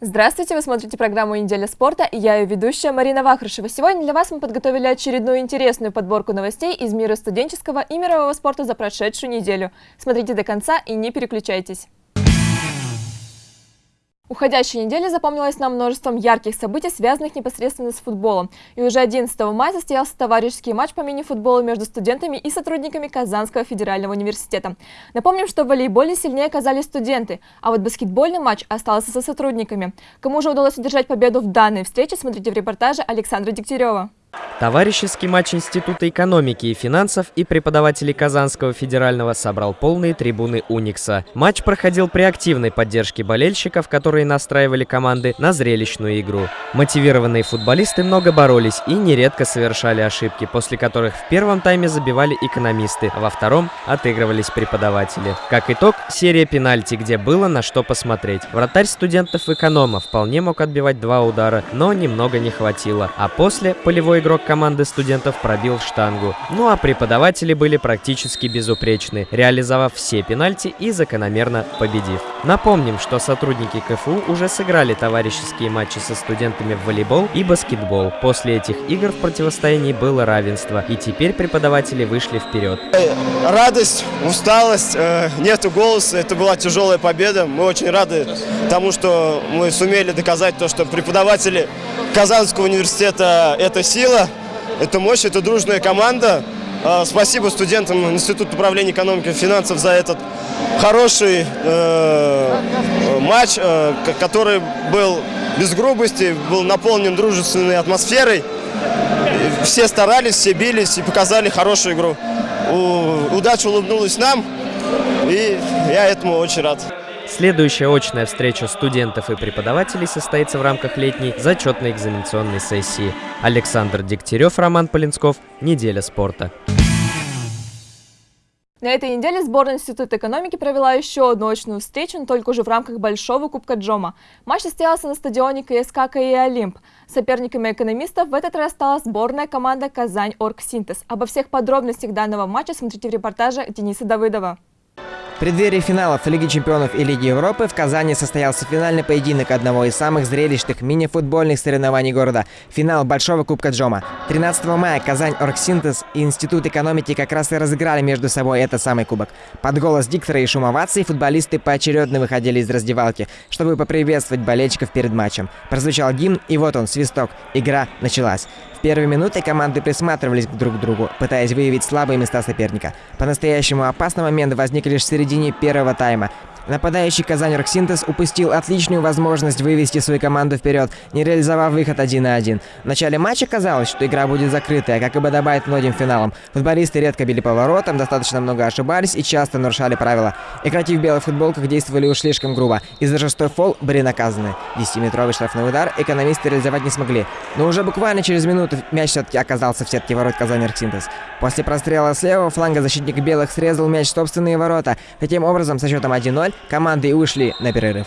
Здравствуйте, вы смотрите программу «Неделя спорта» и я ее ведущая Марина Вахрушева. Сегодня для вас мы подготовили очередную интересную подборку новостей из мира студенческого и мирового спорта за прошедшую неделю. Смотрите до конца и не переключайтесь. Уходящая неделя запомнилась нам множеством ярких событий, связанных непосредственно с футболом. И уже 11 мая состоялся товарищеский матч по мини-футболу между студентами и сотрудниками Казанского федерального университета. Напомним, что в волейболе сильнее оказались студенты, а вот баскетбольный матч остался со сотрудниками. Кому же удалось удержать победу в данной встрече, смотрите в репортаже Александра Дегтярева. Товарищеский матч Института экономики и финансов и преподавателей Казанского федерального собрал полные трибуны Уникса. Матч проходил при активной поддержке болельщиков, которые настраивали команды на зрелищную игру. Мотивированные футболисты много боролись и нередко совершали ошибки, после которых в первом тайме забивали экономисты, а во втором отыгрывались преподаватели. Как итог, серия пенальти, где было на что посмотреть. Вратарь студентов эконома вполне мог отбивать два удара, но немного не хватило. А после полевой игрок команды студентов пробил штангу. Ну а преподаватели были практически безупречны, реализовав все пенальти и закономерно победив. Напомним, что сотрудники КФУ уже сыграли товарищеские матчи со студентами в волейбол и баскетбол. После этих игр в противостоянии было равенство, и теперь преподаватели вышли вперед. Э, радость, усталость, э, нету голоса, это была тяжелая победа. Мы очень рады тому, что мы сумели доказать то, что преподаватели Казанского университета – это сила, это мощь, это дружная команда. А, спасибо студентам Института управления экономики и финансов за этот хороший э, матч, э, который был без грубости, был наполнен дружественной атмосферой. Все старались, все бились и показали хорошую игру. У, удача улыбнулась нам, и я этому очень рад. Следующая очная встреча студентов и преподавателей состоится в рамках летней зачетной экзаменационной сессии. Александр Дегтярев, Роман Полинсков. Неделя спорта. На этой неделе сборная Института экономики провела еще одну очную встречу, но только уже в рамках Большого Кубка Джома. Матч состоялся на стадионе КСК КИ «Олимп». Соперниками экономистов в этот раз стала сборная команда «Казань Оргсинтез». Обо всех подробностях данного матча смотрите в репортаже Дениса Давыдова. В преддверии финалов Лиги чемпионов и Лиги Европы в Казани состоялся финальный поединок одного из самых зрелищных мини-футбольных соревнований города – финал Большого Кубка Джома. 13 мая Казань Оргсинтез и Институт экономики как раз и разыграли между собой этот самый кубок. Под голос диктора и шум оваций футболисты поочередно выходили из раздевалки, чтобы поприветствовать болельщиков перед матчем. Прозвучал гимн, и вот он, свисток. Игра началась. В первые минуты команды присматривались друг к другу, пытаясь выявить слабые места соперника. По-настоящему опасный момент возник лишь в середине первого тайма. Нападающий Казань Роксинтез упустил отличную возможность вывести свою команду вперед, не реализовав выход 1 на 1. В начале матча казалось, что игра будет закрытая, как и подобает многим финалам. Футболисты редко били поворотом, достаточно много ошибались и часто нарушали правила. Игроки в белых футболках действовали уж слишком грубо, и за шестой фол были наказаны. 10-метровый штрафной удар экономисты реализовать не смогли. Но уже буквально через минуту мяч все-таки оказался в сетке ворот Казани Роксинтез. После прострела с левого фланга защитник белых срезал мяч в собственные ворота. Таким образом, со счетом 1-0 команды ушли на перерыв.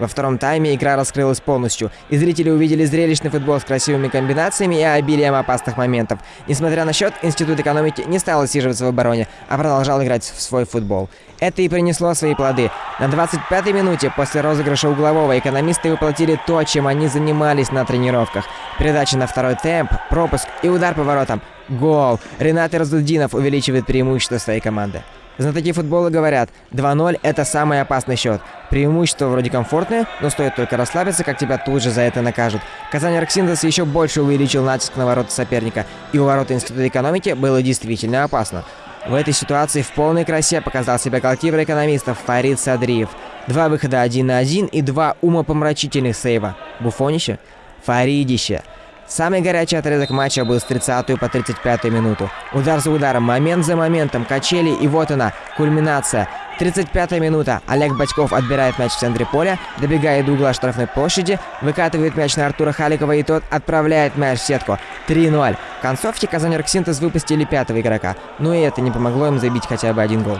Во втором тайме игра раскрылась полностью, и зрители увидели зрелищный футбол с красивыми комбинациями и обилием опасных моментов. Несмотря на счет, Институт экономики не стал отсиживаться в обороне, а продолжал играть в свой футбол. Это и принесло свои плоды. На 25-й минуте после розыгрыша углового экономисты воплотили то, чем они занимались на тренировках. Передача на второй темп, пропуск и удар по воротам. Гол! Ренат Разудинов увеличивает преимущество своей команды. Знатоки футбола говорят, 2-0 – это самый опасный счет. Преимущество вроде комфортное, но стоит только расслабиться, как тебя тут же за это накажут. Казань Арксиндес еще больше увеличил натиск на ворота соперника, и у ворот Института экономики было действительно опасно. В этой ситуации в полной красе показал себя голкипер экономистов Фарид Садриев. Два выхода один на один и два умопомрачительных сейва. Буфонище? Фаридище. Самый горячий отрезок матча был с 30 по 35 минуту. Удар за ударом, момент за моментом, качели и вот она, кульминация. 35 минута. Олег Бачков отбирает мяч в центре поля, добегает до угла штрафной площади, выкатывает мяч на Артура Халикова и тот отправляет мяч в сетку. 3-0. В концовке Казань Арксинтез выпустили пятого игрока, но и это не помогло им забить хотя бы один гол.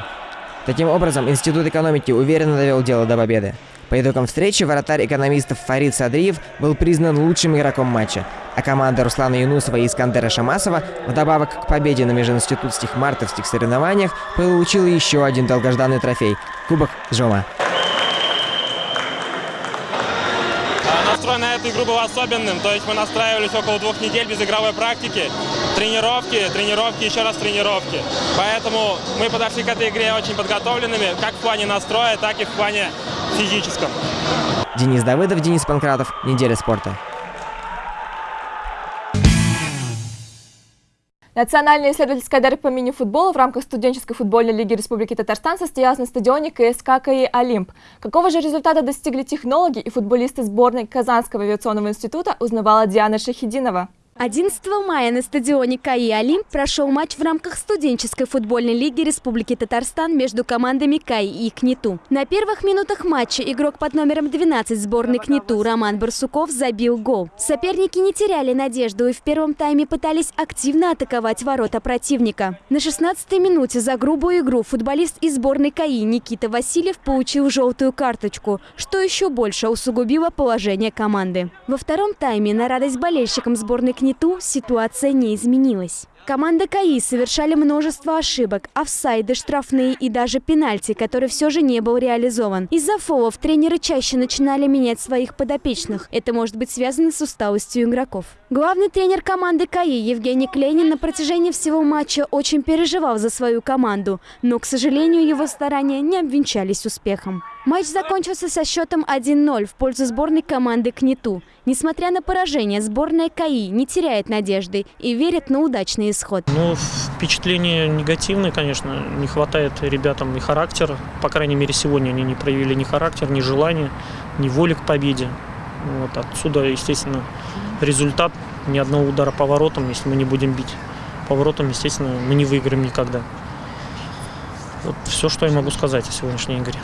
Таким образом, Институт экономики уверенно довел дело до победы. По итогам встречи вратарь экономистов Фарид Садриев был признан лучшим игроком матча, а команда Руслана Юнусова и Искандера Шамасова вдобавок к победе на межинститутских мартовских соревнованиях получила еще один долгожданный трофей – Кубок Джома. настрой на эту игру был особенным. То есть мы настраивались около двух недель без игровой практики. Тренировки, тренировки, еще раз тренировки. Поэтому мы подошли к этой игре очень подготовленными, как в плане настроя, так и в плане физическом. Денис Давыдов, Денис Панкратов. Неделя спорта. Национальная исследовательская дара по мини-футболу в рамках студенческой футбольной лиги Республики Татарстан состоялась на стадионе КСК КАИ «Олимп». Какого же результата достигли технологи и футболисты сборной Казанского авиационного института, узнавала Диана Шахидинова. 11 мая на стадионе КАИ «Олимп» прошел матч в рамках студенческой футбольной лиги Республики Татарстан между командами КАИ и КНИТУ. На первых минутах матча игрок под номером 12 сборной КНИТУ Роман Барсуков забил гол. Соперники не теряли надежду и в первом тайме пытались активно атаковать ворота противника. На 16-й минуте за грубую игру футболист из сборной КАИ Никита Васильев получил желтую карточку, что еще больше усугубило положение команды. Во втором тайме на радость болельщикам сборной КНИТУ Нету ситуация не изменилась. Команда КАИ совершали множество ошибок, офсайды, штрафные и даже пенальти, который все же не был реализован. Из-за фолов тренеры чаще начинали менять своих подопечных. Это может быть связано с усталостью игроков. Главный тренер команды КАИ Евгений Клейнин на протяжении всего матча очень переживал за свою команду, но, к сожалению, его старания не обвенчались успехом. Матч закончился со счетом 1-0 в пользу сборной команды КНИТУ. Несмотря на поражение, сборная КАИ не теряет надежды и верит на исход. Ну, впечатление негативное, конечно. Не хватает ребятам и характера. По крайней мере, сегодня они не проявили ни характер, ни желания, ни воли к победе. Вот. Отсюда, естественно, результат ни одного удара по воротам, если мы не будем бить. По воротам, естественно, мы не выиграем никогда. Вот все, что я могу сказать о сегодняшней игре.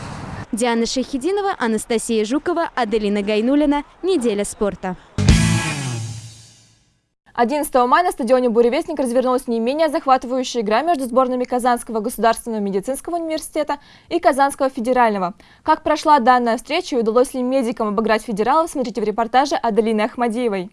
Диана Шахидинова, Анастасия Жукова, Аделина Гайнулина. Неделя спорта. 11 мая на стадионе «Буревестник» развернулась не менее захватывающая игра между сборными Казанского государственного медицинского университета и Казанского федерального. Как прошла данная встреча и удалось ли медикам обыграть федералов, смотрите в репортаже Аделины Ахмадиевой.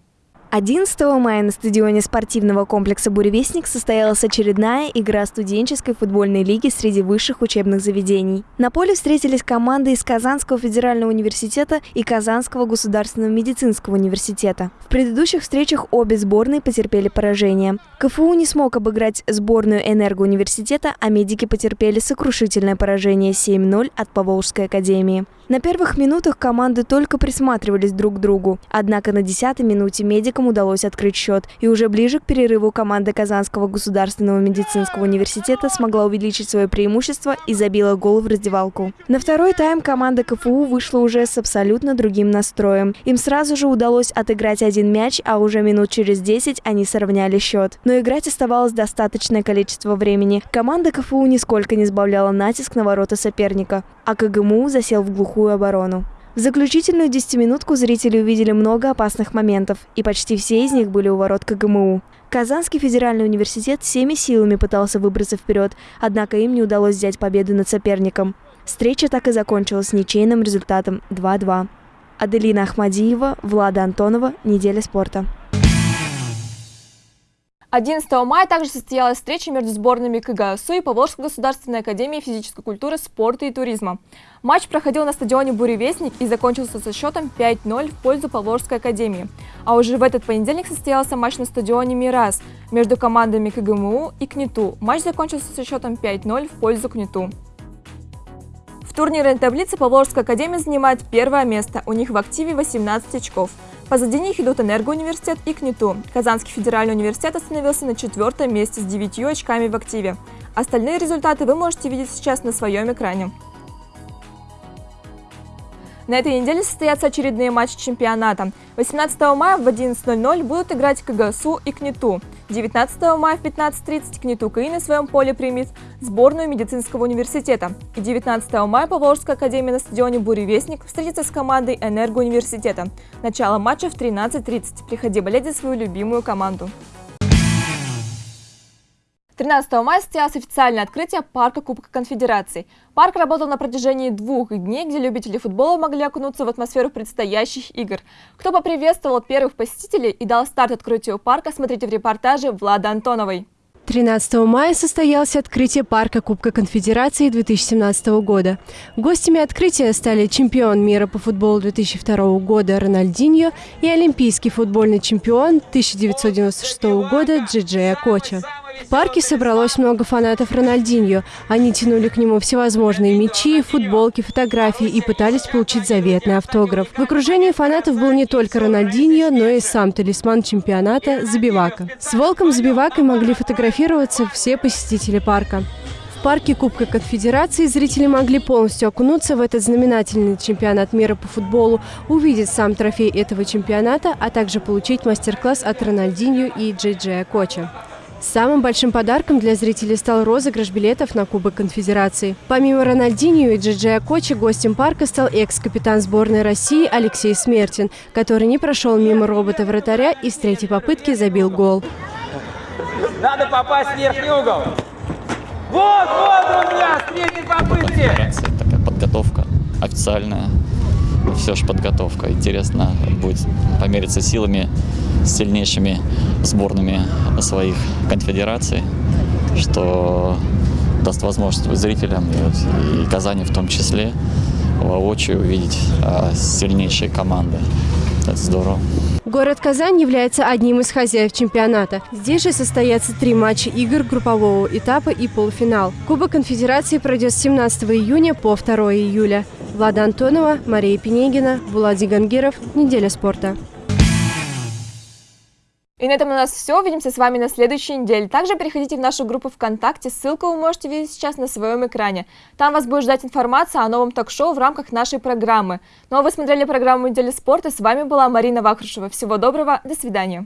11 мая на стадионе спортивного комплекса «Буревестник» состоялась очередная игра студенческой футбольной лиги среди высших учебных заведений. На поле встретились команды из Казанского федерального университета и Казанского государственного медицинского университета. В предыдущих встречах обе сборные потерпели поражение. КФУ не смог обыграть сборную энергоуниверситета, а медики потерпели сокрушительное поражение 7-0 от Поволжской академии. На первых минутах команды только присматривались друг к другу. Однако на 10-й минуте медикам удалось открыть счет. И уже ближе к перерыву команда Казанского государственного медицинского университета смогла увеличить свое преимущество и забила гол в раздевалку. На второй тайм команда КФУ вышла уже с абсолютно другим настроем. Им сразу же удалось отыграть один мяч, а уже минут через 10 они сравняли счет. Но играть оставалось достаточное количество времени. Команда КФУ нисколько не сбавляла натиск на ворота соперника, а КГМУ засел в глухую оборону. В заключительную десятиминутку зрители увидели много опасных моментов, и почти все из них были у ворот КГМУ. Казанский федеральный университет всеми силами пытался выбраться вперед, однако им не удалось взять победу над соперником. Встреча так и закончилась ничейным результатом 2-2. Аделина Ахмадиева, Влада Антонова. Неделя спорта. 11 мая также состоялась встреча между сборными КГСУ и Поволжской государственной академии физической культуры, спорта и туризма. Матч проходил на стадионе «Буревестник» и закончился со счетом 5-0 в пользу Поволжской академии. А уже в этот понедельник состоялся матч на стадионе «Мирас» между командами КГМУ и КНИТУ. Матч закончился со счетом 5-0 в пользу КНИТУ. В турнирной таблице Поволжская академия занимает первое место, у них в активе 18 очков. Позади них идут Энергоуниверситет и КНИТУ. Казанский федеральный университет остановился на четвертом месте с 9 очками в активе. Остальные результаты вы можете видеть сейчас на своем экране. На этой неделе состоятся очередные матчи чемпионата. 18 мая в 11.00 будут играть КГСУ и КНИТУ. 19 мая в 15.30 КНИТУ КАИ на своем поле примет сборную медицинского университета. И 19 мая Поволжская академия на стадионе «Буревестник» встретится с командой Энергоуниверситета. Начало матча в 13.30. Приходи болеть за свою любимую команду. 13 мая состоялось официальное открытие парка Кубка Конфедерации. Парк работал на протяжении двух дней, где любители футбола могли окунуться в атмосферу предстоящих игр. Кто поприветствовал первых посетителей и дал старт открытию парка, смотрите в репортаже Влады Антоновой. 13 мая состоялось открытие парка Кубка Конфедерации 2017 года. Гостями открытия стали чемпион мира по футболу 2002 года Рональдиньо и олимпийский футбольный чемпион 1996 года Джиджей Акоча. В парке собралось много фанатов Рональдиньо. Они тянули к нему всевозможные мячи, футболки, фотографии и пытались получить заветный автограф. В окружении фанатов был не только Рональдиньо, но и сам талисман чемпионата Забивака. С волком Забивакой могли фотографироваться все посетители парка. В парке Кубка Конфедерации зрители могли полностью окунуться в этот знаменательный чемпионат мира по футболу, увидеть сам трофей этого чемпионата, а также получить мастер-класс от Рональдиньо и Джей Джея Коча. Самым большим подарком для зрителей стал розыгрыш билетов на Кубок Конфедерации. Помимо Рональдиньо и Джиджея Кочи, гостем парка стал экс-капитан сборной России Алексей Смертин, который не прошел мимо робота-вратаря и с третьей попытки забил гол. Надо попасть в верхний угол. Вот, вот, друзья, с третьей попытки. Такая подготовка официальная. Все же подготовка. Интересно будет помериться силами с сильнейшими сборными своих конфедераций, что даст возможность зрителям и, вот, и Казани в том числе воочию увидеть а, сильнейшие команды. Это здорово. Город Казань является одним из хозяев чемпионата. Здесь же состоятся три матча игр группового этапа и полуфинал. Кубок конфедерации пройдет с 17 июня по 2 июля. Влада Антонова, Мария Пенегина, Влади Гангиров. Неделя спорта. И на этом у нас все. Увидимся с вами на следующей неделе. Также переходите в нашу группу ВКонтакте. Ссылку вы можете видеть сейчас на своем экране. Там вас будет ждать информация о новом ток-шоу в рамках нашей программы. Ну а вы смотрели программу «Неделя спорта». С вами была Марина Вахрушева. Всего доброго. До свидания.